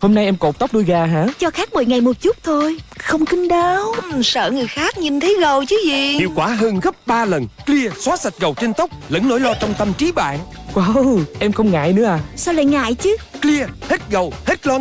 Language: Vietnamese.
Hôm nay em cột tóc đuôi gà hả? Cho khác 10 ngày một chút thôi. Không kinh đau ừ, Sợ người khác nhìn thấy gầu chứ gì. Hiệu quả hơn gấp 3 lần. Clear xóa sạch dầu trên tóc Lẫn nỗi lo trong tâm trí bạn. Wow em không ngại nữa à? Sao lại ngại chứ? Clear hết dầu hết lo